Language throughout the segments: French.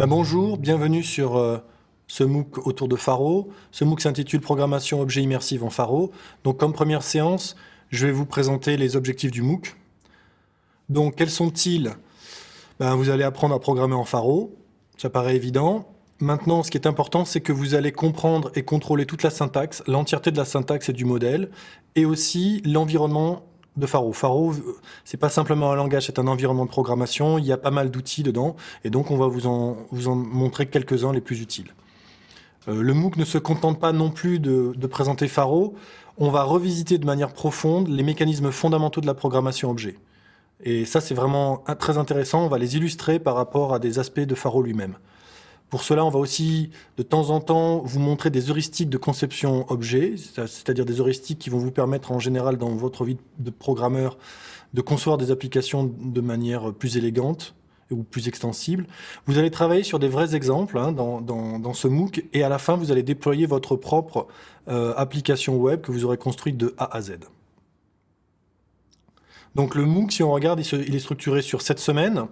Bah, bonjour, bienvenue sur euh, ce MOOC autour de Faro. Ce MOOC s'intitule Programmation objet immersive en Faro. Donc comme première séance, je vais vous présenter les objectifs du MOOC. Donc quels sont-ils? Ben, Vous allez apprendre à programmer en Faro, ça paraît évident. Maintenant, ce qui est important, c'est que vous allez comprendre et contrôler toute la syntaxe, l'entièreté de la syntaxe et du modèle, et aussi l'environnement de Faro. Faro, c'est pas simplement un langage, c'est un environnement de programmation. Il y a pas mal d'outils dedans, et donc on va vous en, vous en montrer quelques-uns les plus utiles. Euh, le MOOC ne se contente pas non plus de, de, présenter Faro. On va revisiter de manière profonde les mécanismes fondamentaux de la programmation objet. Et ça, c'est vraiment très intéressant. On va les illustrer par rapport à des aspects de Faro lui-même. Pour cela, on va aussi de temps en temps vous montrer des heuristiques de conception objet, c'est-à-dire des heuristiques qui vont vous permettre en général dans votre vie de programmeur de concevoir des applications de manière plus élégante ou plus extensible. Vous allez travailler sur des vrais exemples hein, dans, ce MOOC et à la fin, vous allez déployer votre propre euh, application web que vous aurez construite de A à Z. Donc le MOOC, si on regarde, il, est structuré sur sept semaines.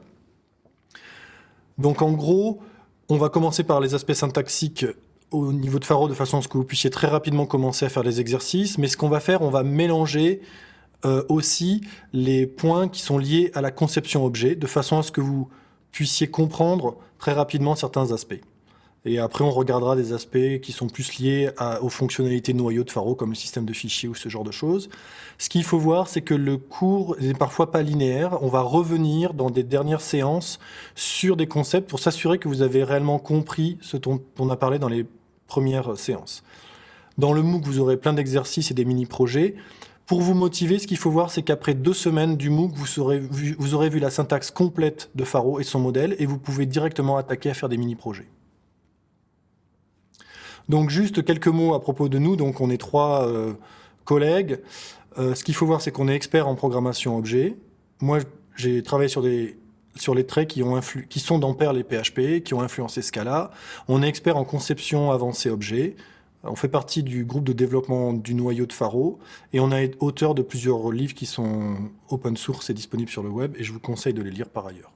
Donc en gros, on va commencer par les aspects syntaxiques au niveau de Faro de façon à ce que vous puissiez très rapidement commencer à faire les exercices. Mais ce qu'on va faire, on va mélanger euh, aussi les points qui sont liés à la conception objet de façon à ce que vous puissiez comprendre très rapidement certains aspects. Et après, on regardera des aspects qui sont plus liés aux fonctionnalités noyaux de Faro, comme le système de fichiers ou ce genre de choses. Ce qu'il faut voir, c'est que le cours n'est parfois pas linéaire. On va revenir dans des dernières séances sur des concepts pour s'assurer que vous avez réellement compris ce dont on a parlé dans les premières séances. Dans le MOOC, vous aurez plein d'exercices et des mini-projets. Pour vous motiver, ce qu'il faut voir, c'est qu'aprez deux semaines du MOOC, vous aurez, vu, vous aurez vu la syntaxe complète de Faro et son modèle, et vous pouvez directement attaquer à faire des mini-projets. Donc juste quelques mots à propos de nous. Donc on est trois euh, collègues. Euh, ce qu'il faut voir, c'est qu'on est expert en programmation objet. Moi, j'ai travaillé sur les traits qui, ont qui sont dans Perl et PHP, qui ont influencé Scala. On est expert en conception avancée objet. On fait partie du groupe de développement du noyau de Faro et on est auteur de plusieurs livres qui sont open source et disponibles sur le web et je vous conseille de les lire par ailleurs.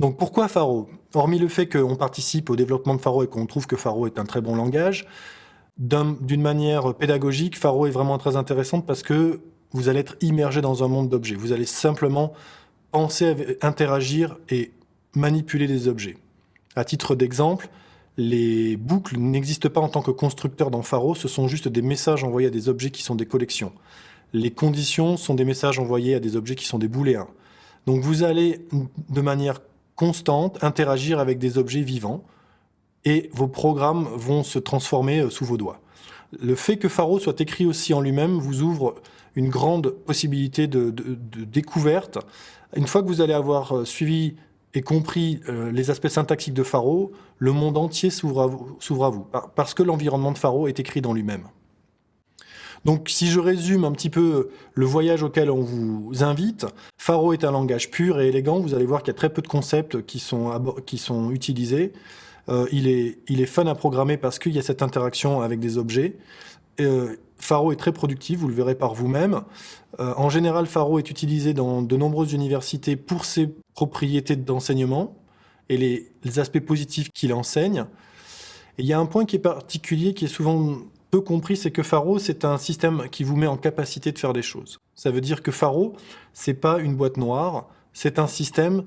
Donc pourquoi Faro? Hormis le fait qu'on participe au développement de Faro et qu'on trouve que Faro est un très bon langage, d'une manière pédagogique, Faro est vraiment très intéressante parce que vous allez être immergé dans un monde d'objets. Vous allez simplement penser, interagir et manipuler des objets. À titre d'exemple, les boucles n'existent pas en tant que constructeurs dans Faro, ce sont juste des messages envoyés à des objets qui sont des collections. Les conditions sont des messages envoyés à des objets qui sont des booléens. Donc vous allez, de manière constante, interagir avec des objets vivants, et vos programmes vont se transformer euh, sous vos doigts. Le fait que Faro soit écrit aussi en lui-même vous ouvre une grande possibilité de, découverte. Une fois que vous allez avoir euh, suivi et compris euh, les aspects syntaxiques de Faro, le monde entier s'ouvre à vous, parce que l'environnement de Faro est écrit dans lui-même. Donc si je résume un petit peu le voyage auquel on vous invite, Faro est un langage pur et élégant, vous allez voir qu'il y a très peu de concepts qui sont, utilisés. Euh, il, est, il est fun à programmer parce qu'il y a cette interaction avec des objets. Euh, Faro est très productif, vous le verrez par vous-même. Euh, en général, Faro est utilisé dans de nombreuses universités pour ses propriétés d'enseignement et les, les aspects positifs qu'il enseigne. Et il y a un point qui est particulier, qui est souvent peu compris, c'est que Faro, c'est un système qui vous met en capacité de faire des choses. Ça veut dire que Faro, c'est pas une boîte noire, c'est un système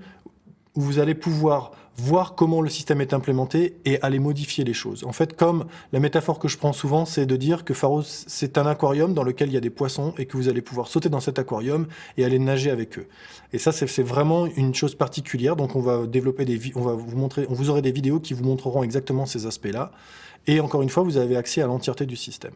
où vous allez pouvoir voir comment le système est implémenté et aller modifier les choses. En fait, comme la métaphore que je prends souvent, c'est de dire que Faro, c'est un aquarium dans lequel il y a des poissons et que vous allez pouvoir sauter dans cet aquarium et aller nager avec eux. Et ça, c'est vraiment une chose particulière. Donc, on va développer des, on va vous montrer, on vous aurez des vidéos qui vous montreront exactement ces aspects-là. Et encore une fois, vous avez accès à l'entièreté du système.